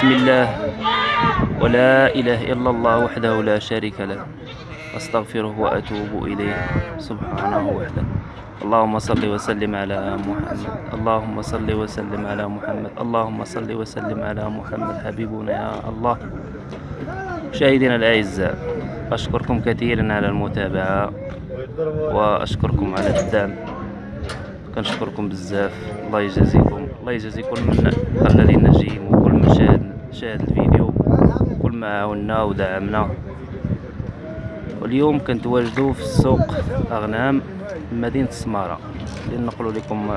بسم الله. ولا إله إلا الله وحده لا شريك له. أستغفره وأتوب إليه. سبحانه وحده اللهم صل وسلم على محمد. اللهم صل وسلم على محمد. اللهم صل وسلم على محمد. حبيبنا يا الله. مشاهدينا الأعزاء أشكركم كثيرا على المتابعة وأشكركم على الدعم. كنشكركم بزاف. الله يجازيكم. الله يجازي كل من خلى لينا نجيم وكل من شاهد شاهد الفيديو وكل ما عاونا ودعمنا واليوم كنتواجدوا في السوق أغنام مدينة السمارة لنقول لكم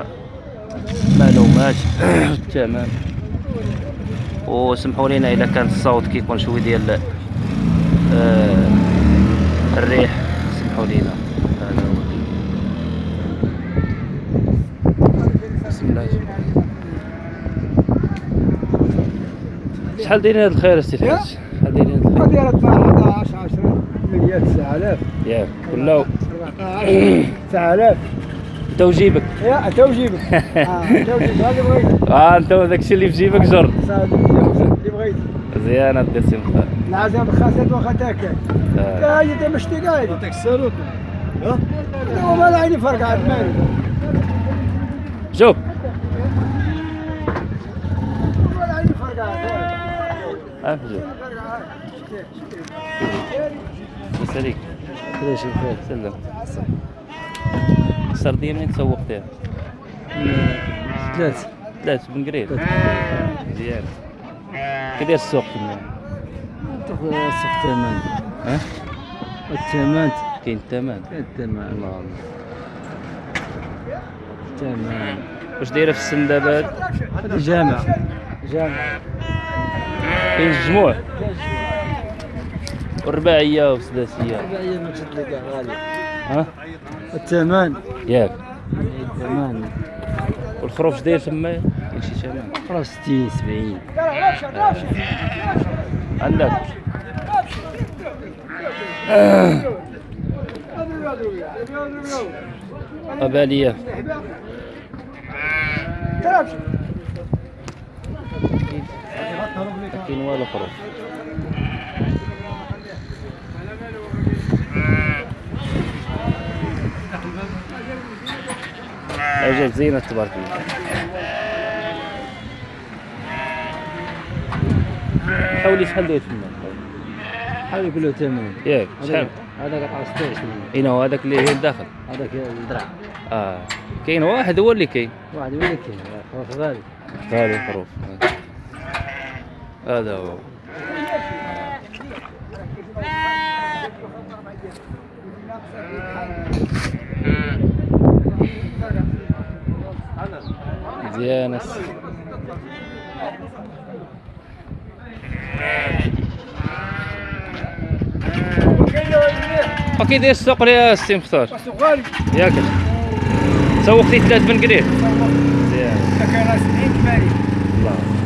معلومات. تمام. وسمحوا لنا إذا كان الصوت كيكون شوي ديال آه الريح. سمحوا لنا هذا هو بسم الله شحال دايرين هاد الخير السي الحاج شحال دايرين هاد الخير دايرة 11 10 مليار 9000 ياك كله 9000 انت وجيبك. يا تو جيبك آه تو جيبك هذا بغيت. آه انت داكشي اللي في جيبك جر. اللي بغيت مزيان هاد السي مختار. العزام خاصة واخا تاكل آه. هاي أنت مش تقايد يعطيك السلوك ها؟ هو ما عيني فرق عاد مالي. شوف ولا عيني فرق عاد بس عليك ليش الخير؟ سلم. السرديه منين تسوقتيها؟ ثلاث ثلاث بن قريب. مزيان كي داير السوق تما تاخذ السوق ثمن ها؟ الثمن كاين الثمن الثمن الله الله. الثمن واش دايرة في السن دابا؟ هاد؟ هذا جامع جامع كاين الجموع. والرباعية والسداسية. هي ما تشد لك غالي. ها؟ الثمن ياك. الثمن والخروف داير تما كاين شي ثمن خلاص 60 70 عندك. قباليه كاين والو خروف اجاك زينة تبارك الله. حولي شحال داير تما. حاول كله ثمن ياك شحال هذاك قطع 16 اين هو هذاك اللي هي الداخل. هذاك الدرع آه. كاين واحد هو اللي كاين. واحد يقول لك خلاص غالي. غالي الخروف هذا هو. مزيان الس- وكي داير السوق يا السي مختار. ياك. سوقتي ثلاث بن قريب مزيان كان 70 80